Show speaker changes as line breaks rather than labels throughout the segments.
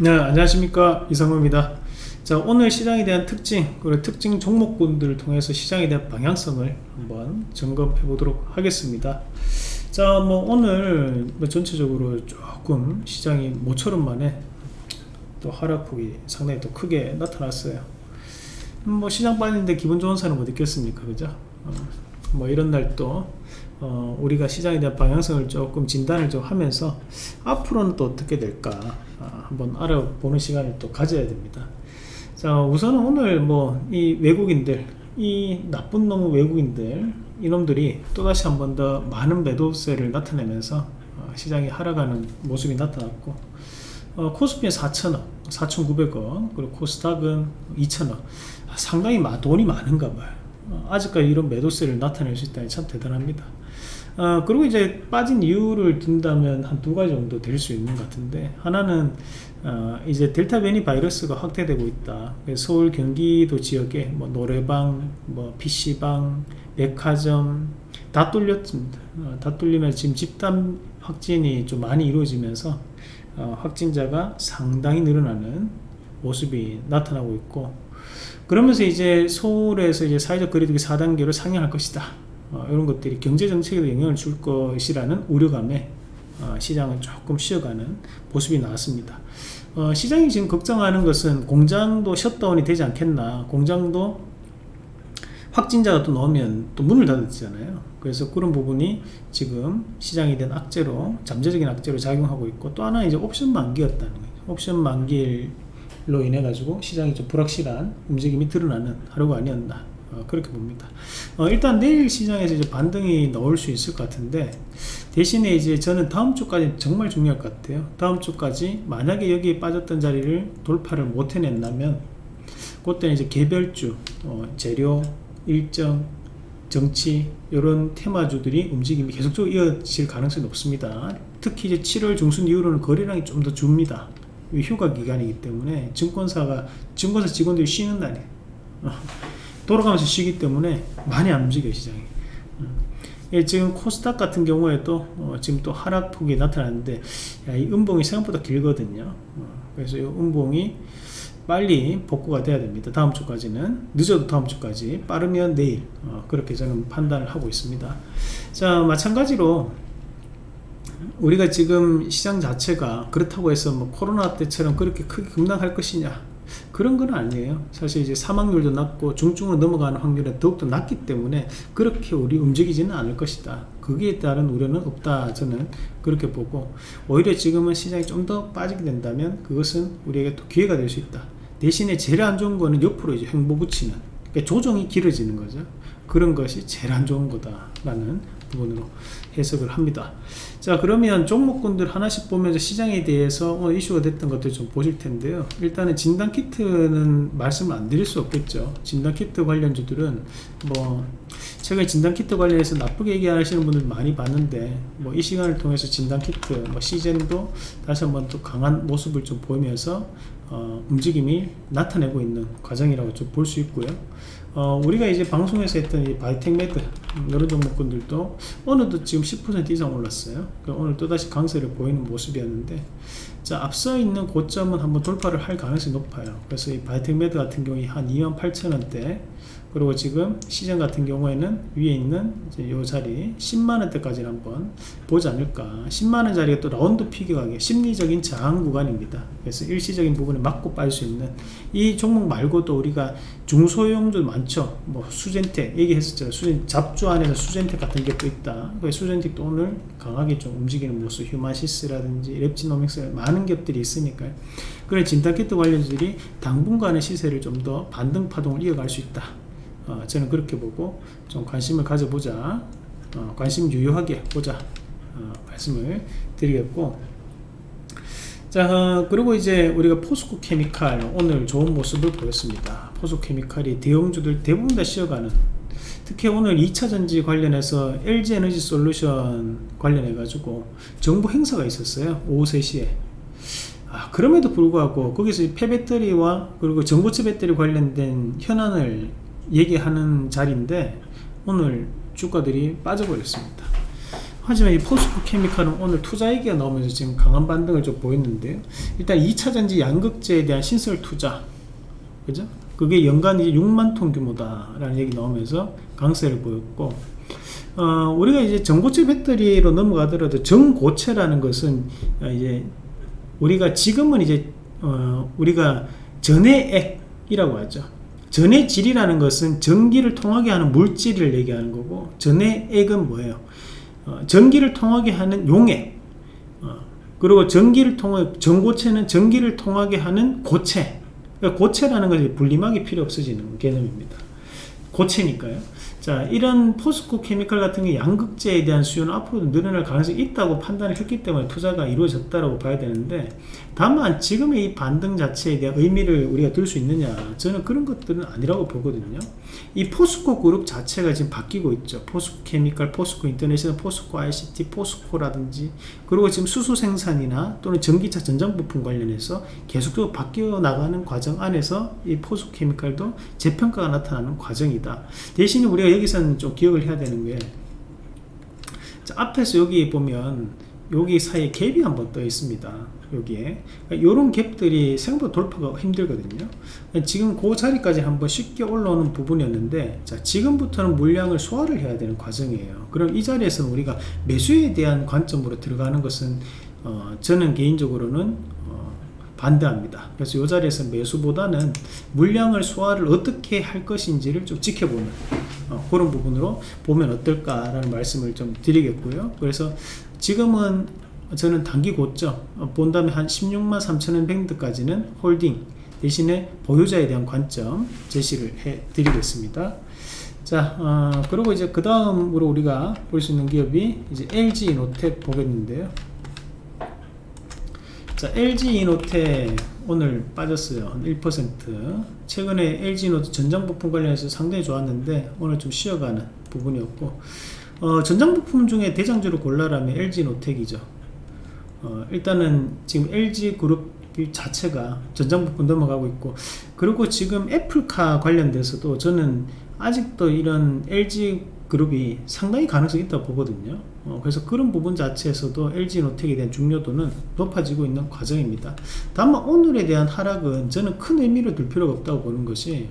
네 안녕하십니까. 이상호입니다. 자 오늘 시장에 대한 특징 그리고 특징 종목군들을 통해서 시장에 대한 방향성을 한번 점검해 보도록 하겠습니다. 자뭐 오늘 뭐 전체적으로 조금 시장이 모처럼 만에 또 하락폭이 상당히 또 크게 나타났어요. 뭐 시장 빠지는데 기분 좋은 사람 못 있겠습니까? 그죠? 어, 뭐 이런 날 또 어, 우리가 시장에 대한 방향성을 조금 진단을 좀 하면서 앞으로는 또 어떻게 될까 아, 한번 알아보는 시간을 또 가져야 됩니다. 자 우선은 오늘 뭐 이 외국인들 이 나쁜 놈 외국인들 이놈들이 또다시 한 번 더 많은 매도세를 나타내면서 어, 시장이 하락하는 모습이 나타났고 어, 코스피는 4천원 4,900원 그리고 코스닥은 2천원 아, 상당히 돈이 많은가 봐요. 어, 아직까지 이런 매도세를 나타낼 수 있다니 참 대단합니다 어, 그리고 이제 빠진 이유를 든다면 한 두 가지 정도 될 수 있는 것 같은데 하나는 어, 이제 델타 변이 바이러스가 확대되고 있다. 서울 경기도 지역에 뭐 노래방 뭐 PC방 백화점 다 뚫렸습니다. 어, 다 뚫리면 지금 집단 확진이 좀 많이 이루어지면서 어, 확진자가 상당히 늘어나는 모습이 나타나고 있고 그러면서 이제 서울에서 이제 사회적 거리두기 4단계로 상향할 것이다 어, 이런 것들이 경제정책에도 영향을 줄 것이라는 우려감에 어, 시장을 조금 쉬어가는 모습이 나왔습니다. 어, 시장이 지금 걱정하는 것은 공장도 셧다운이 되지 않겠나. 공장도 확진자가 또 나오면 또 문을 닫았잖아요. 그래서 그런 부분이 지금 시장에 대한 악재로 잠재적인 악재로 작용하고 있고 또 하나 이제 옵션 만기였다는 거죠. 옵션 만기로 인해 가지고 시장이 좀 불확실한 움직임이 드러나는 하루가 아니었나 어, 그렇게 봅니다. 어, 일단 내일 시장에서 이제 반등이 나올 수 있을 것 같은데 대신에 이제 저는 다음 주까지 정말 중요할 것 같아요. 다음 주까지 만약에 여기에 빠졌던 자리를 돌파를 못 해낸다면 그때는 이제 개별주 어, 재료 일정 정치 이런 테마주들이 움직임이 계속적으로 이어질 가능성이 높습니다. 특히 이제 7월 중순 이후로는 거래량이 좀 더 줍니다. 휴가 기간이기 때문에 증권사가 증권사 직원들이 쉬는 날이에요 돌아가면서 쉬기 때문에 많이 안 움직여요 시장이. 음. 예, 지금 코스닥 같은 경우에도 어, 지금 또 하락폭이 나타났는데 야, 이 음봉이 생각보다 길거든요. 어, 그래서 이 음봉이 빨리 복구가 돼야 됩니다. 다음 주까지는. 늦어도 다음 주까지. 빠르면 내일. 어, 그렇게 저는 판단을 하고 있습니다. 자 마찬가지로 우리가 지금 시장 자체가 그렇다고 해서 뭐 코로나 때처럼 그렇게 크게 급락할 것이냐 그런 건 아니에요. 사실 이제 사망률도 낮고 중증으로 넘어가는 확률은 더욱더 낮기 때문에 그렇게 우리 움직이지는 않을 것이다. 거기에 따른 우려는 없다 저는 그렇게 보고 오히려 지금은 시장이 좀 더 빠지게 된다면 그것은 우리에게 또 기회가 될 수 있다. 대신에 제일 안 좋은 거는 옆으로 이제 횡보 붙이는 그러니까 조정이 길어지는 거죠. 그런 것이 제일 안 좋은 거다 라는 부분으로 해석을 합니다. 자 그러면 종목군들 하나씩 보면서 시장에 대해서 오늘 이슈가 됐던 것들 좀 보실 텐데요. 일단은 진단키트는 말씀을 안 드릴 수 없겠죠. 진단키트 관련주들은 뭐 최근에 진단키트 관련해서 나쁘게 얘기하시는 분들 많이 봤는데 뭐 이 시간을 통해서 진단키트 뭐 씨젠도 다시 한번 또 강한 모습을 좀 보이면서 어, 움직임이 나타내고 있는 과정이라고 좀 볼 수 있고요 어, 우리가 이제 방송에서 했던 이 바디텍메드 이런 종목군들도 오늘도 지금 10% 이상 올랐어요. 오늘 또다시 강세를 보이는 모습이었는데 자 앞서 있는 고점은 한번 돌파를 할 가능성이 높아요. 그래서 이 바디텍메드 같은 경우에 한 28,000원대 그리고 지금 시장 같은 경우에는 위에 있는 이제 요 자리 10만원대까지 한번 보지 않을까. 10만원 자리가 또 라운드 피겨가게 심리적인 저항 구간입니다. 그래서 일시적인 부분에 맞고 빠질 수 있는 이 종목 말고도 우리가 중소형들 많죠. 뭐 수젠텍 얘기했었죠. 수젠 잡주 안에서 수젠텍 같은 게 또 있다. 수젠텍도 오늘 강하게 좀 움직이는 모습 휴마시스라든지 랩지노믹스 많은 겹들이 있으니까요. 그래 진단키트 관련주들이 당분간의 시세를 좀 더 반등 파동을 이어갈 수 있다 어, 저는 그렇게 보고 좀 관심을 가져보자. 어, 관심 유효하게 보자. 어, 말씀을 드리겠고. 자 어, 그리고 이제 우리가 포스코 케미칼 오늘 좋은 모습을 보였습니다. 포스코 케미칼이 대형주들 대부분 다 쉬어가는. 특히 오늘 2차전지 관련해서 LG에너지 솔루션 관련해 가지고 정부 행사가 있었어요. 오후 3시에. 아, 그럼에도 불구하고 거기서 폐배터리와 그리고 전고체 배터리 관련된 현안을 얘기하는 자리인데 오늘 주가들이 빠져버렸습니다 하지만 이 포스코 케미칼은 오늘 투자 얘기가 나오면서 지금 강한 반등을 좀 보였는데요. 일단 2차전지 양극재에 대한 신설 투자, 그죠? 그게 연간 이제 6만 톤 규모다라는 얘기 나오면서 강세를 보였고, 어, 우리가 이제 전고체 배터리로 넘어가더라도 전고체라는 것은 어, 이제 우리가 지금은 이제 어, 우리가 전해액이라고 하죠. 전해 질이라는 것은 전기를 통하게 하는 물질을 얘기하는 거고 전해액은 뭐예요? 어, 전기를 통하게 하는 용액 어, 그리고 전기를 통해 전고체는 전기를 통하게 하는 고체 그러니까 고체라는 것이 분리막이 필요 없어지는 개념입니다. 고체니까요. 자, 이런 포스코 케미칼 같은 게 양극재에 대한 수요는 앞으로도 늘어날 가능성이 있다고 판단을 했기 때문에 투자가 이루어졌다고 봐야 되는데 다만 지금의 이 반등 자체에 대한 의미를 우리가 둘 수 있느냐 저는 그런 것들은 아니라고 보거든요. 이 포스코 그룹 자체가 지금 바뀌고 있죠. 포스코 케미칼, 포스코 인터내셔널, 포스코 ICT, 포스코라든지 그리고 지금 수소 생산이나 또는 전기차 전장 부품 관련해서 계속적으로 바뀌어 나가는 과정 안에서 이 포스코 케미칼도 재평가가 나타나는 과정이다. 대신에 우리가 여기서는 좀 기억을 해야 되는 게 자, 앞에서 여기 보면 여기 사이에 갭이 한번 떠 있습니다. 여기에. 이런 갭들이 생각보다 돌파가 힘들거든요. 지금 그 자리까지 한번 쉽게 올라오는 부분이었는데 자 지금부터는 물량을 소화를 해야 되는 과정이에요. 그럼 이 자리에서 우리가 매수에 대한 관점으로 들어가는 것은 어, 저는 개인적으로는 어, 반대합니다. 그래서 이 자리에서 매수보다는 물량을 소화를 어떻게 할 것인지를 좀 지켜보는 어, 그런 부분으로 보면 어떨까라는 말씀을 좀 드리겠고요. 그래서 지금은 저는 단기 고점 어, 본 다음에 한 16만 3천원 밴드까지는 홀딩 대신에 보유자에 대한 관점 제시를 해 드리겠습니다. 자 어, 그리고 이제 그 다음으로 우리가 볼 수 있는 기업이 이제 LG 이노텍 보겠는데요 자 LG 이노텍 오늘 빠졌어요. 한 1% 최근에 LG 이노텍 전장 부품 관련해서 상당히 좋았는데 오늘 좀 쉬어가는 부분이었고 어, 전장 부품 중에 대장주를 골라라면 LG 노텍이죠. 어, 일단은 지금 LG 그룹 자체가 전장 부품 넘어가고 있고 그리고 지금 애플카 관련돼서도 저는 아직도 이런 LG 그룹이 상당히 가능성이 있다고 보거든요. 어, 그래서 그런 부분 자체에서도 LG 노텍에 대한 중요도는 높아지고 있는 과정입니다. 다만 오늘에 대한 하락은 저는 큰 의미를 둘 필요가 없다고 보는 것이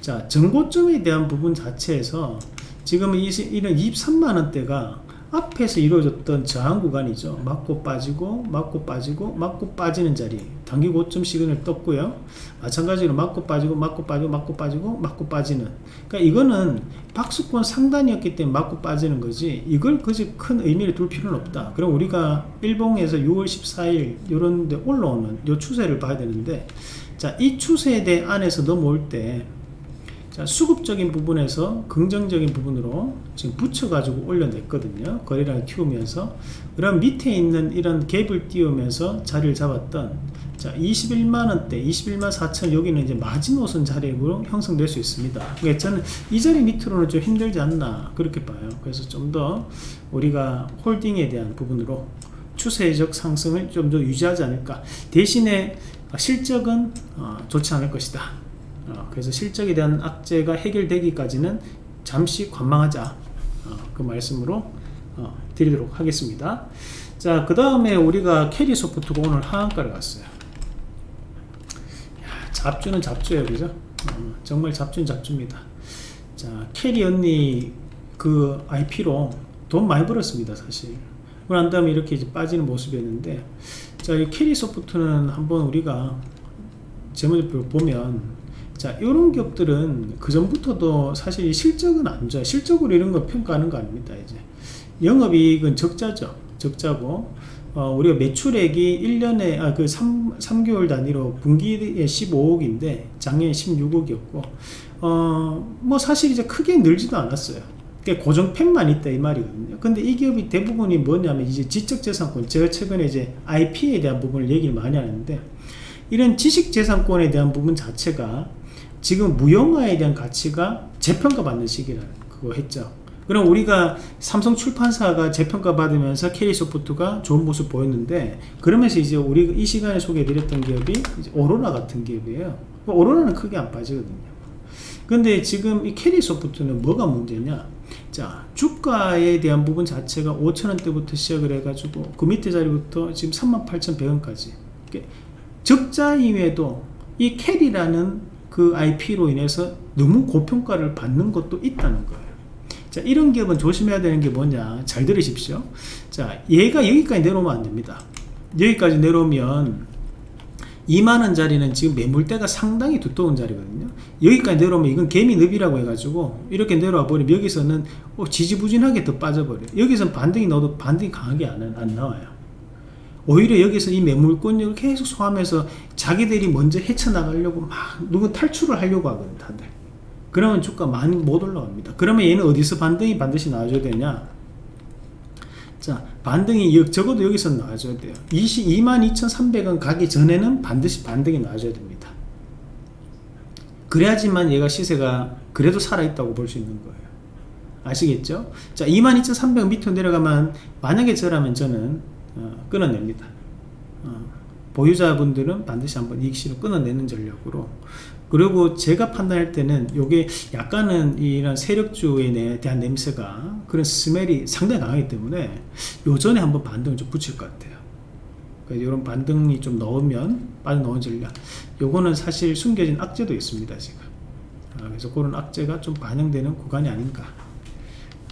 자 전고점에 대한 부분 자체에서 지금 이, 이런 23만원대가 앞에서 이루어졌던 저항 구간이죠. 맞고 빠지고 맞고 빠지고 맞고 빠지는 자리. 단기 고점 시그널 떴고요. 마찬가지로 맞고 빠지고 맞고 빠지고 맞고 빠지고 맞고 빠지는. 그러니까 이거는 박스권 상단이었기 때문에 맞고 빠지는 거지 이걸 그지 큰 의미를 둘 필요는 없다. 그럼 우리가 일봉에서 6월 14일 이런 데 올라오는 요 추세를 봐야 되는데 자 이 추세에 대해 안에서 넘어올 때 자, 수급적인 부분에서 긍정적인 부분으로 지금 붙여가지고 올려냈거든요. 거래량을 키우면서. 그럼 밑에 있는 이런 갭을 띄우면서 자리를 잡았던 자, 21만원대, 21만 4천 여기는 이제 마지노선 자리로 형성될 수 있습니다. 그러니까 저는 이 자리 밑으로는 좀 힘들지 않나 그렇게 봐요. 그래서 좀 더 우리가 홀딩에 대한 부분으로 추세적 상승을 좀 더 유지하지 않을까. 대신에 실적은 어, 좋지 않을 것이다. 어, 그래서 실적에 대한 악재가 해결되기까지는 잠시 관망하자 어, 그 말씀으로 어, 드리도록 하겠습니다. 자 그 다음에 우리가 캐리 소프트가 오늘 하한가를 갔어요. 야, 잡주는 잡주예요 그죠? 어, 정말 잡주는 잡주입니다. 자 캐리 언니 그 IP로 돈 많이 벌었습니다 사실. 그난 다음에 이렇게 이제 빠지는 모습이었는데 자 이 캐리 소프트는 한번 우리가 재무제표 보면 자 이런 기업들은 그 전부터도 사실 실적은 안 좋아요. 실적으로 이런 거 평가하는 거 아닙니다 이제. 영업이익은 적자죠. 적자고. 어, 우리가 매출액이 1년에 아, 그 3, 3개월 단위로 분기에 15억인데 작년에 16억이었고. 어, 뭐 사실 이제 크게 늘지도 않았어요. 고정 팬만 있다 이 말이거든요. 근데 이 기업이 대부분이 뭐냐면 이제 지적재산권. 제가 최근에 이제 IP에 대한 부분을 얘기를 많이 하는데 이런 지식재산권에 대한 부분 자체가 지금 무형화에 대한 가치가 재평가 받는 시기라는 그거 했죠. 그럼 우리가 삼성 출판사가 재평가 받으면서 캐리 소프트가 좋은 모습 보였는데 그러면서 이제 우리 이 시간에 소개해 드렸던 기업이 오로라 같은 기업이에요. 오로라는 크게 안 빠지거든요. 근데 지금 이 캐리 소프트는 뭐가 문제냐? 자 주가에 대한 부분 자체가 5천원대부터 시작을 해가지고 그 밑에 자리부터 지금 38,100원까지. 적자임에도 이 캐리라는 그 IP로 인해서 너무 고평가를 받는 것도 있다는 거예요. 자 이런 기업은 조심해야 되는 게 뭐냐? 잘 들으십시오. 자 얘가 여기까지 내려오면 안 됩니다. 여기까지 내려오면 2만원짜리는 지금 매물대가 상당히 두꺼운 자리거든요. 여기까지 내려오면 이건 개미늪이라고 해가지고 이렇게 내려와 버리면 여기서는 어, 지지부진하게 더 빠져버려요. 여기서는 반등이 넣어도 반등이 강하게 안, 안 나와요 오히려 여기서 이 매물권을 계속 소화하면서 자기들이 먼저 헤쳐나가려고 막 누구 탈출을 하려고 하거든 다들. 그러면 주가 많이 못 올라갑니다. 그러면 얘는 어디서 반등이 반드시 나와줘야 되냐? 자 반등이 적어도 여기서 나와줘야 돼요. 22,300원 가기 전에는 반드시 반등이 나와줘야 됩니다. 그래야지만 얘가 시세가 그래도 살아있다고 볼 수 있는 거예요. 아시겠죠? 자 22,300원 밑으로 내려가면 만약에 저라면 저는 어, 끊어냅니다. 어, 보유자분들은 반드시 한번 이익실을 끊어내는 전략으로. 그리고 제가 판단할 때는 이게 약간은 이런 세력주에 대한 냄새가 그런 스멜이 상당히 강하기 때문에 요전에 한번 반등을 좀 붙일 것 같아요. 이런 반등이 좀 넣으면 빠져나온 전략. 요거는 사실 숨겨진 악재도 있습니다 지금. 아, 그래서 그런 악재가 좀 반영되는 구간이 아닌가.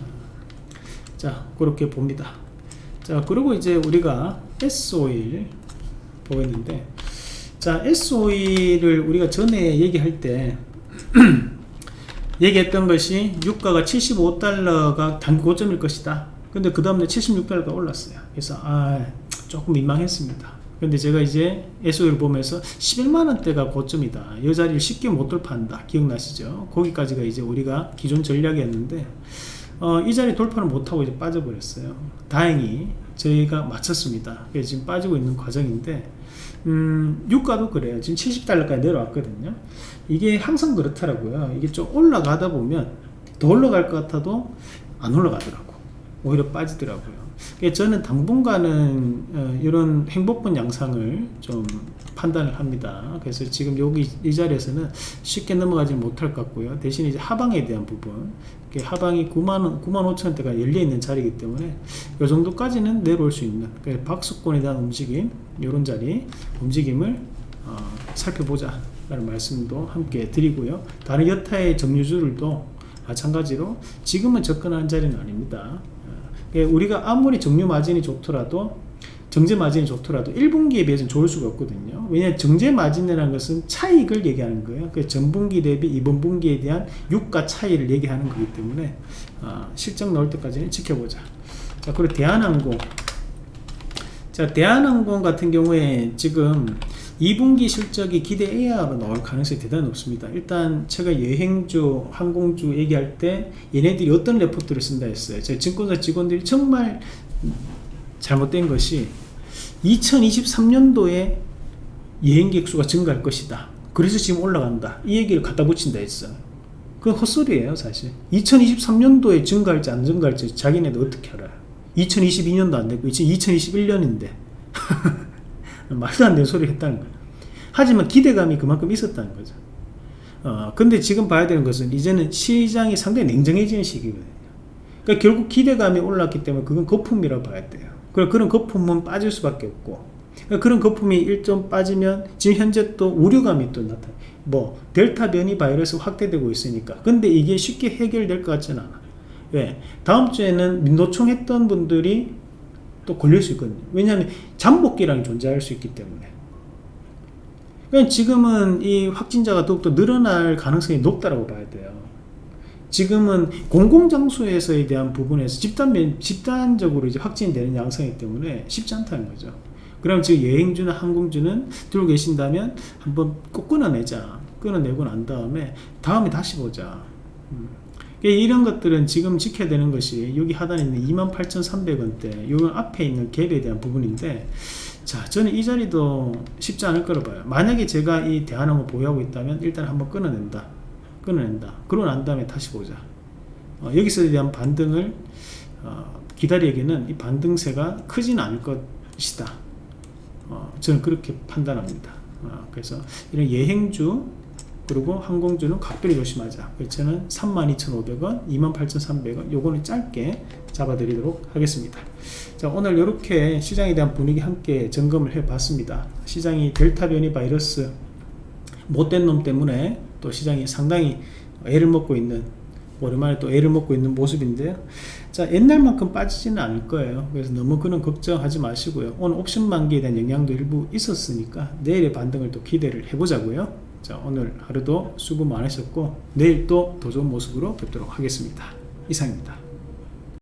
아, 자 그렇게 봅니다 자 그리고 이제 우리가 S-오일 보겠는데 자 S-오일을 우리가 전에 얘기할 때 얘기했던 것이 유가가 75달러가 단기 고점일 것이다. 근데 그 다음에 76달러가 올랐어요. 그래서 아 조금 민망했습니다. 근데 제가 이제 SO를 보면서 11만원대가 고점이다. 이 자리를 쉽게 못 돌파한다. 기억나시죠? 거기까지가 이제 우리가 기존 전략이었는데 어, 이 자리 돌파를 못하고 이제 빠져버렸어요. 다행히 저희가 맞췄습니다. 그래서 지금 빠지고 있는 과정인데 음, 유가도 그래요. 지금 70달러까지 내려왔거든요. 이게 항상 그렇더라고요. 이게 좀 올라가다 보면 더 올라갈 것 같아도 안 올라가더라고. 오히려 빠지더라고요 저는 당분간은 어, 이런 행복분 양상을 좀 판단을 합니다. 그래서 지금 여기 이 자리에서는 쉽게 넘어가지 못할 것 같고요. 대신 이제 하방에 대한 부분, 하방이 9만 9만 5천 원대가 열려 있는 자리이기 때문에 이 정도까지는 내려올 수 있는 박수권에 대한 움직임, 이런 자리 움직임을 어, 살펴보자 라는 말씀도 함께 드리고요. 다른 여타의 정유주들도 마찬가지로 지금은 접근하는 자리는 아닙니다. 예, 우리가 아무리 정유 마진이 좋더라도 정제 마진이 좋더라도 1분기에 비해서는 좋을 수가 없거든요. 왜냐하면 정제 마진이라는 것은 차익을 얘기하는 거예요. 그 전분기 대비 이번 분기에 대한 유가 차이를 얘기하는 거기 때문에 어, 실적 나올 때까지는 지켜보자. 자 그리고 대한항공. 자 대한항공 같은 경우에 지금 2분기 실적이 기대 이하로 나올 가능성이 대단히 높습니다. 일단 제가 여행주 항공주 얘기할 때 얘네들이 어떤 레포트를 쓴다 했어요. 제 증권사 직원들이 정말 잘못된 것이 2023년도에 여행객 수가 증가할 것이다. 그래서 지금 올라간다. 이 얘기를 갖다 붙인다 했어 그건 헛소리예요 사실. 2023년도에 증가할지 안 증가할지 자기네도 어떻게 알아요? 2022년도 안 되고 2021년인데 말도 안 되는 소리를 했다는 거예요. 하지만 기대감이 그만큼 있었다는 거죠. 어, 근데 지금 봐야 되는 것은 이제는 시장이 상당히 냉정해지는 시기거든요. 그러니까 결국 기대감이 올랐기 때문에 그건 거품이라고 봐야 돼요. 그럼 그런 거품은 빠질 수밖에 없고 그러니까 그런 거품이 일점 빠지면 지금 현재 또 우려감이 또 나타나 뭐 델타 변이 바이러스 확대되고 있으니까. 근데 이게 쉽게 해결될 것 같지는 않아. 왜? 다음 주에는 민노총 했던 분들이 또 걸릴 수 있거든요 왜냐하면 잠복기량이 존재할 수 있기 때문에 그러니까 지금은 이 확진자가 더욱더 늘어날 가능성이 높다고 봐야 돼요 지금은 공공장소에서에 대한 부분에서 집단, 집단적으로 이제 확진되는 양상이기 때문에 쉽지 않다는 거죠. 그럼 지금 여행주나 항공주는 들고 계신다면 한번 꼭 끊어내자. 끊어내고 난 다음에 다음에 다시 보자. 음. 이런 것들은 지금 지켜야 되는 것이 여기 하단에 있는 28,300원대 요 앞에 있는 갭에 대한 부분인데 자 저는 이 자리도 쉽지 않을 거라 봐요. 만약에 제가 이 대한항공 보유하고 있다면 일단 한번 끊어낸다. 끊어낸다. 그러고 난 다음에 다시 보자. 어, 여기서에 대한 반등을 어, 기다리기에는 이 반등세가 크지는 않을 것이다. 어, 저는 그렇게 판단합니다. 어, 그래서 이런 예행주 그리고 항공주는 각별히 조심하자. 그렇는 32,500원, 28,300원 요거는 짧게 잡아 드리도록 하겠습니다. 자 오늘 이렇게 시장에 대한 분위기 함께 점검을 해 봤습니다. 시장이 델타 변이 바이러스 못된 놈 때문에 또 시장이 상당히 애를 먹고 있는 오랜만에 또 애를 먹고 있는 모습인데요. 자 옛날만큼 빠지지는 않을 거예요. 그래서 너무 그런 걱정하지 마시고요. 오늘 옵션 만기에 대한 영향도 일부 있었으니까 내일의 반등을 또 기대를 해보자고요. 자 오늘 하루도 수고 많으셨고 내일 또 더 좋은 모습으로 뵙도록 하겠습니다. 이상입니다.